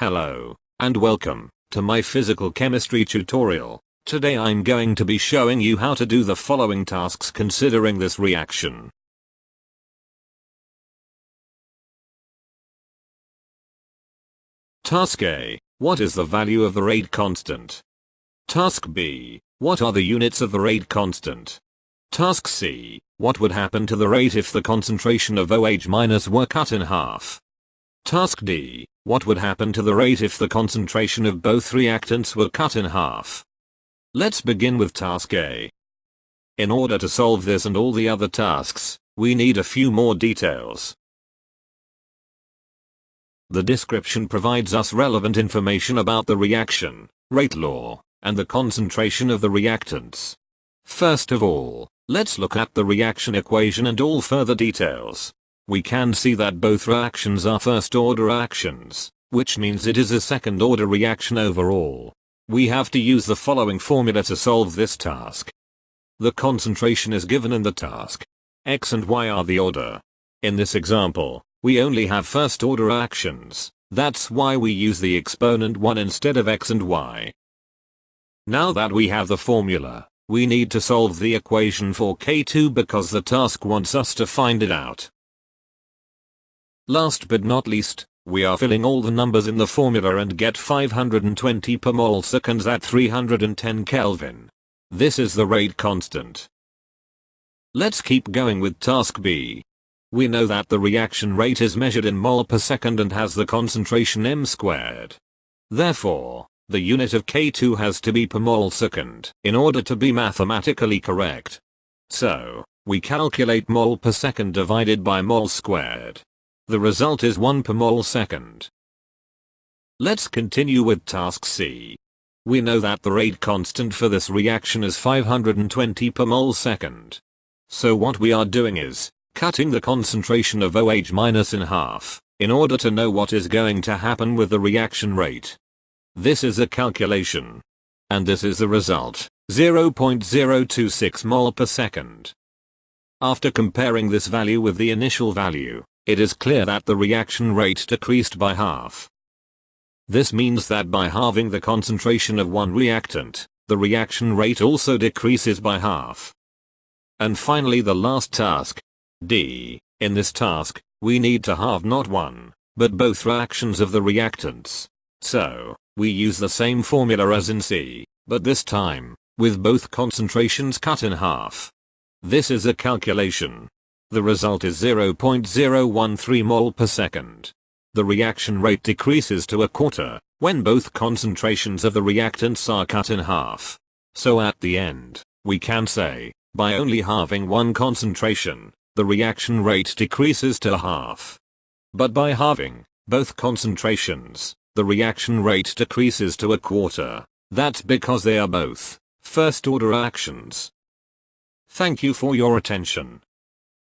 Hello, and welcome to my physical chemistry tutorial. Today I'm going to be showing you how to do the following tasks considering this reaction. Task A. What is the value of the rate constant? Task B. What are the units of the rate constant? Task C. What would happen to the rate if the concentration of OH- were cut in half? Task D. What would happen to the rate if the concentration of both reactants were cut in half? Let's begin with task A. In order to solve this and all the other tasks, we need a few more details. The description provides us relevant information about the reaction, rate law, and the concentration of the reactants. First of all, let's look at the reaction equation and all further details we can see that both reactions are first order actions, which means it is a second order reaction overall. We have to use the following formula to solve this task. The concentration is given in the task. X and Y are the order. In this example, we only have first order actions, that's why we use the exponent 1 instead of X and Y. Now that we have the formula, we need to solve the equation for K2 because the task wants us to find it out. Last but not least, we are filling all the numbers in the formula and get 520 per mole seconds at 310 Kelvin. This is the rate constant. Let's keep going with task B. We know that the reaction rate is measured in mole per second and has the concentration m squared. Therefore, the unit of K2 has to be per mole second in order to be mathematically correct. So, we calculate mole per second divided by mole squared. The result is 1 per mole second. Let's continue with task C. We know that the rate constant for this reaction is 520 per mole second. So what we are doing is, cutting the concentration of OH- minus in half, in order to know what is going to happen with the reaction rate. This is a calculation. And this is the result, 0.026 mole per second. After comparing this value with the initial value, it is clear that the reaction rate decreased by half. This means that by halving the concentration of one reactant, the reaction rate also decreases by half. And finally the last task, D. In this task, we need to halve not one, but both reactions of the reactants. So, we use the same formula as in C, but this time, with both concentrations cut in half. This is a calculation, the result is 0.013 mol per second. The reaction rate decreases to a quarter when both concentrations of the reactants are cut in half. So at the end, we can say, by only halving one concentration, the reaction rate decreases to half. But by halving both concentrations, the reaction rate decreases to a quarter. That's because they are both first order actions. Thank you for your attention.